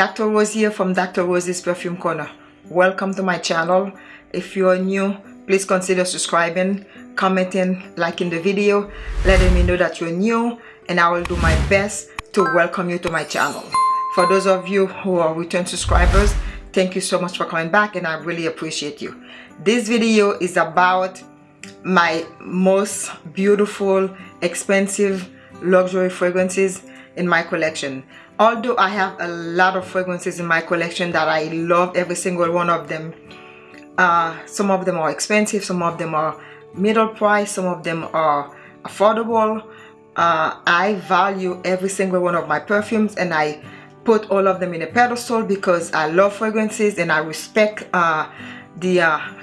Dr. Rose here from Dr. Rose's Perfume Corner. Welcome to my channel. If you are new, please consider subscribing, commenting, liking the video, letting me know that you're new and I will do my best to welcome you to my channel. For those of you who are return subscribers, thank you so much for coming back and I really appreciate you. This video is about my most beautiful, expensive, luxury fragrances in my collection although I have a lot of fragrances in my collection that I love every single one of them uh, some of them are expensive some of them are middle price some of them are affordable. Uh, I value every single one of my perfumes and I put all of them in a pedestal because I love fragrances and I respect uh, the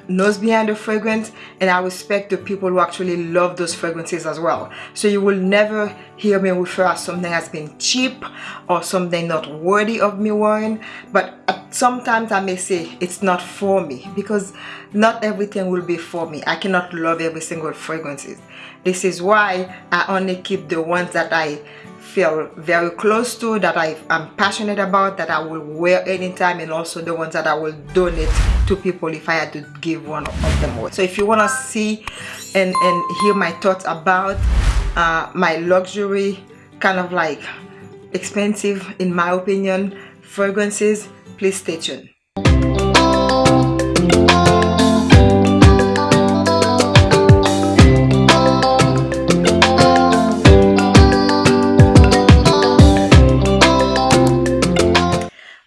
nose behind the fragrance and I respect the people who actually love those fragrances as well. So you will never hear me refer as something has been cheap or something not worthy of me wearing but sometimes I may say it's not for me because not everything will be for me. I cannot love every single fragrances. This is why I only keep the ones that I feel very close to that I am passionate about that I will wear anytime and also the ones that I will donate to people if I had to give one of them away so if you want to see and and hear my thoughts about uh, my luxury kind of like expensive in my opinion fragrances please stay tuned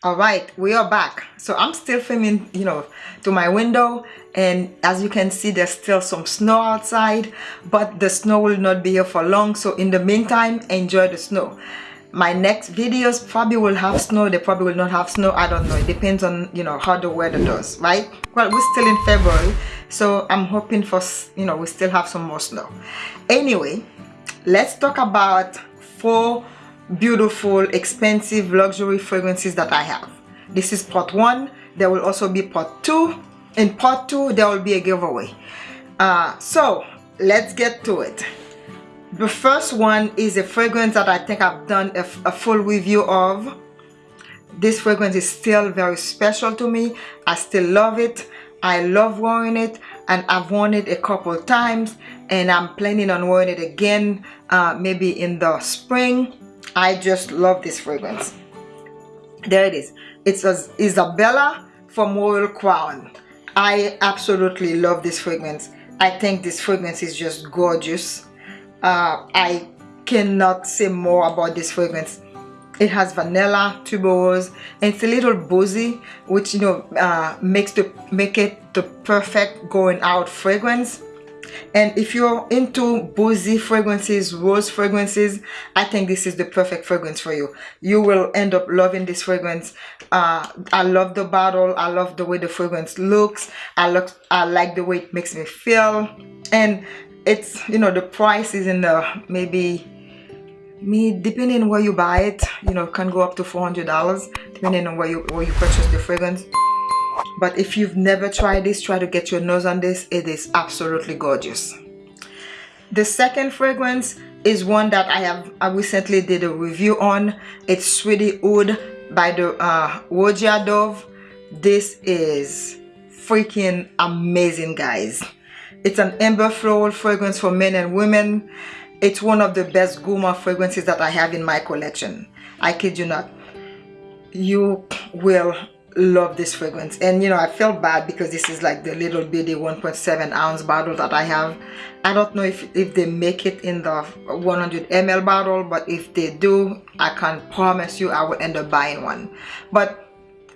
all right we are back. So i'm still filming you know to my window and as you can see there's still some snow outside but the snow will not be here for long. So in the meantime enjoy the snow. My next videos probably will have snow they probably will not have snow i don't know. It depends on you know how the weather does right? Well we're still in february so i'm hoping for you know we still have some more snow. Anyway let's talk about four beautiful expensive luxury fragrances that I have. This is part one. There will also be part two. In part two there will be a giveaway. Uh, so let's get to it. The first one is a fragrance that I think I've done a, a full review of. This fragrance is still very special to me. I still love it. I love wearing it and I've worn it a couple times and I'm planning on wearing it again uh, maybe in the spring I just love this fragrance. There it is. It's a Isabella from Royal Crown. I absolutely love this fragrance. I think this fragrance is just gorgeous. Uh, I cannot say more about this fragrance. It has vanilla, tuberose, and it's a little boozy, which you know uh, makes the make it the perfect going out fragrance and if you're into boozy fragrances rose fragrances i think this is the perfect fragrance for you. You will end up loving this fragrance. Uh, i love the bottle. I love the way the fragrance looks. I look i like the way it makes me feel. And it's you know the price is in the maybe me depending where you buy it you know can go up to 400 dollars depending on where you where you purchase the fragrance but if you've never tried this try to get your nose on this. It is absolutely gorgeous. The second fragrance is one that I have I recently did a review on. It's Sweetie Aoud by the uh, Roja Dove. This is freaking amazing guys. It's an amber floral fragrance for men and women. It's one of the best gourmand fragrances that I have in my collection. I kid you not. You will love this fragrance. And you know I feel bad because this is like the little bitty 1.7 ounce bottle that I have. I don't know if, if they make it in the 100 ml bottle but if they do I can promise you I will end up buying one. But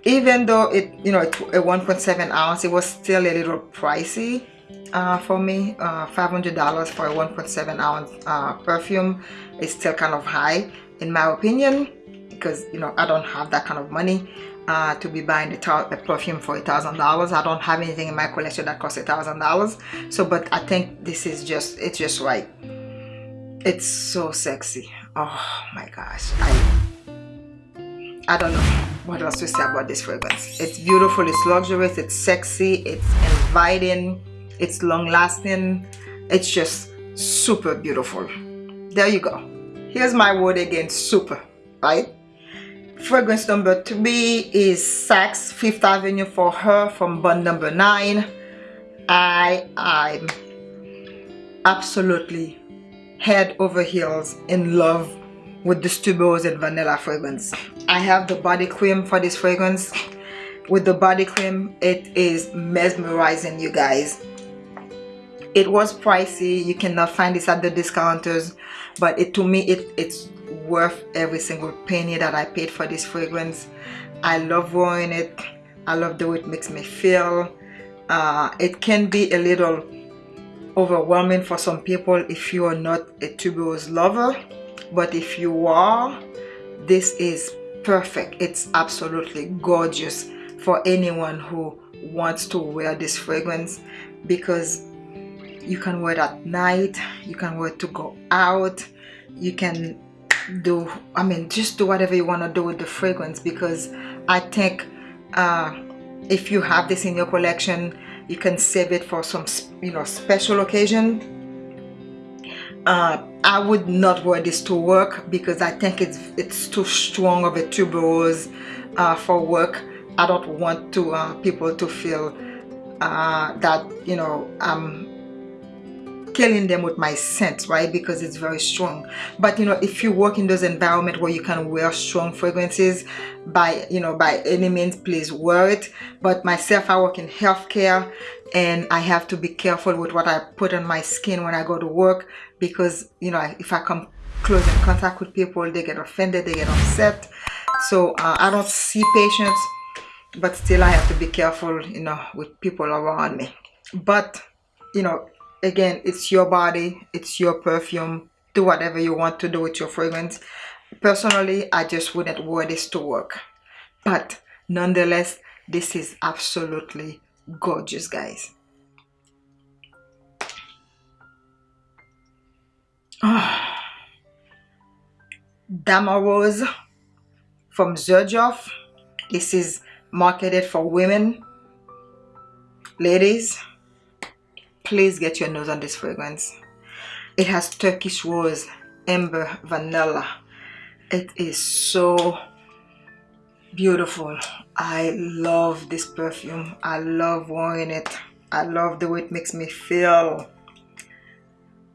even though it you know a 1.7 ounce it was still a little pricey uh, for me. Uh, $500 for a 1.7 ounce uh, perfume is still kind of high in my opinion because you know I don't have that kind of money uh, to be buying a, a perfume for a thousand dollars. I don't have anything in my collection that costs a thousand dollars. So but I think this is just it's just right. It's so sexy. Oh my gosh. I I don't know what else to say about this fragrance. It's beautiful it's luxurious it's sexy it's inviting it's long lasting it's just super beautiful. There you go. Here's my word again super right fragrance number three is Saks Fifth Avenue for her from bond number nine. I am absolutely head over heels in love with the tuberose and vanilla fragrance. I have the body cream for this fragrance. With the body cream it is mesmerizing you guys. It was pricey. You cannot find this at the discounters but it to me it it's worth every single penny that I paid for this fragrance. I love wearing it. I love the way it makes me feel. Uh, it can be a little overwhelming for some people if you are not a tuberose lover but if you are this is perfect. It's absolutely gorgeous for anyone who wants to wear this fragrance because you can wear it at night you can wear it to go out you can do I mean just do whatever you want to do with the fragrance because I think uh, if you have this in your collection you can save it for some you know special occasion. Uh, I would not wear this to work because I think it's it's too strong of a tuberose uh, for work. I don't want to uh, people to feel uh, that you know I'm killing them with my scent right? Because it's very strong. But you know if you work in those environments where you can wear strong fragrances by you know by any means please wear it. But myself I work in healthcare and I have to be careful with what I put on my skin when I go to work because you know if I come close in contact with people they get offended they get upset. So uh, I don't see patients but still I have to be careful you know with people around me. But you know again it's your body it's your perfume. Do whatever you want to do with your fragrance. Personally I just wouldn't wear this to work. But nonetheless this is absolutely gorgeous guys. Oh. Dama Rose from Xerjoff this is marketed for women ladies please get your nose on this fragrance. It has turkish rose amber vanilla. It is so beautiful. I love this perfume. I love wearing it. I love the way it makes me feel.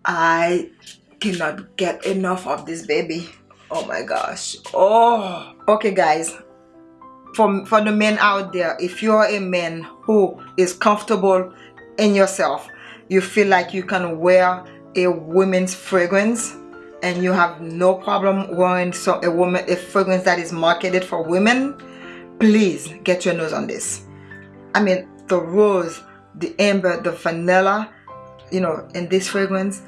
I cannot get enough of this baby. Oh my gosh. Oh. Okay guys. For, for the men out there if you're a man who is comfortable in yourself you feel like you can wear a women's fragrance and you have no problem wearing so a woman a fragrance that is marketed for women please get your nose on this. I mean the rose the amber the vanilla you know in this fragrance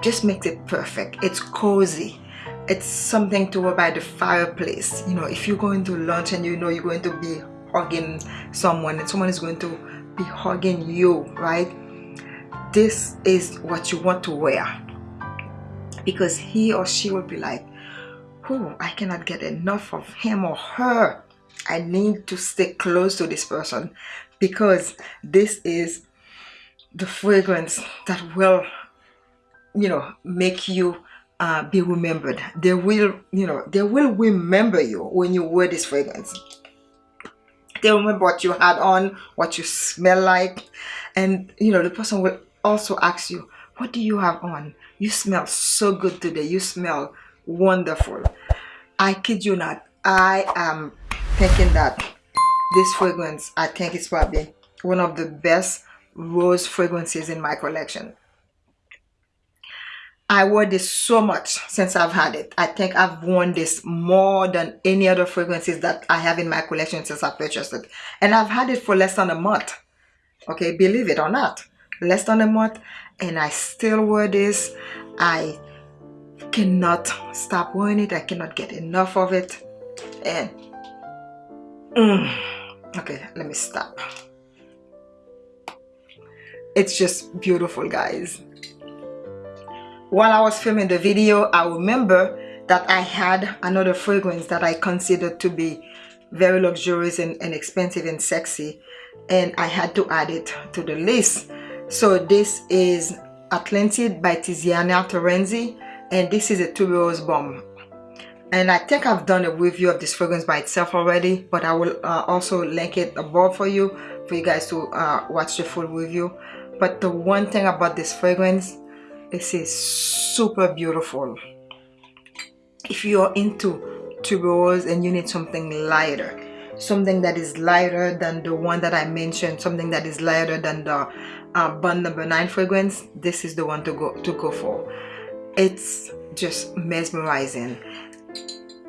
just makes it perfect. It's cozy. It's something to wear by the fireplace. You know if you're going to lunch and you know you're going to be hugging someone and someone is going to be hugging you right this is what you want to wear. Because he or she will be like oh I cannot get enough of him or her. I need to stay close to this person. Because this is the fragrance that will you know make you uh, be remembered. They will you know they will remember you when you wear this fragrance. They remember what you had on what you smell like. And you know the person will also ask you, what do you have on? You smell so good today. You smell wonderful. I kid you not. I am thinking that this fragrance, I think it's probably one of the best rose fragrances in my collection. I wore this so much since I've had it. I think I've worn this more than any other fragrances that I have in my collection since I purchased it. And I've had it for less than a month. Okay, believe it or not less than a month and I still wear this. I cannot stop wearing it. I cannot get enough of it. And mm, okay let me stop. It's just beautiful guys. While I was filming the video I remember that I had another fragrance that I considered to be very luxurious and, and expensive and sexy and I had to add it to the list so this is Atlantide by Tiziana Terenzi and this is a tuberose bomb. and I think I've done a review of this fragrance by itself already but I will uh, also link it above for you for you guys to uh, watch the full review but the one thing about this fragrance this is super beautiful if you're into tuberose and you need something lighter something that is lighter than the one that I mentioned something that is lighter than the uh, number nine fragrance this is the one to go to go for. It's just mesmerizing.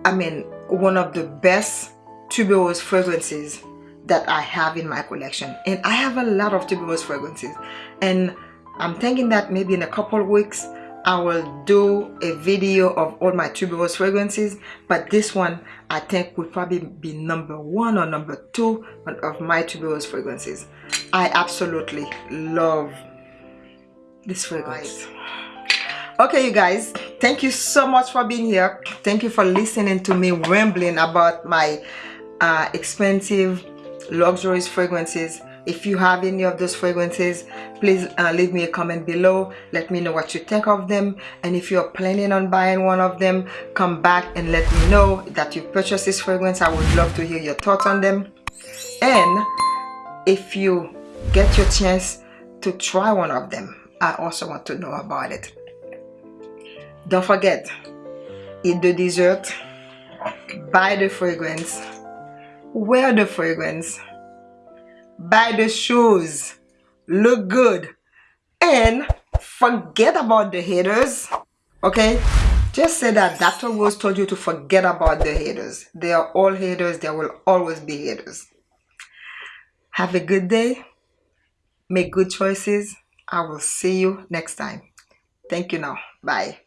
I mean one of the best tuberose fragrances that I have in my collection. And I have a lot of tuberose fragrances. And I'm thinking that maybe in a couple weeks I will do a video of all my tuberose fragrances but this one I think will probably be number one or number two of my tuberose fragrances. I absolutely love this fragrance. Okay you guys thank you so much for being here. Thank you for listening to me rambling about my uh, expensive luxurious fragrances if you have any of those fragrances please uh, leave me a comment below. Let me know what you think of them. And if you're planning on buying one of them come back and let me know that you purchased this fragrance. I would love to hear your thoughts on them. And if you get your chance to try one of them I also want to know about it. Don't forget eat the dessert buy the fragrance wear the fragrance buy the shoes look good and forget about the haters okay? Just say that Dr. Rose told you to forget about the haters. They are all haters. There will always be haters. Have a good day. Make good choices. I will see you next time. Thank you now. Bye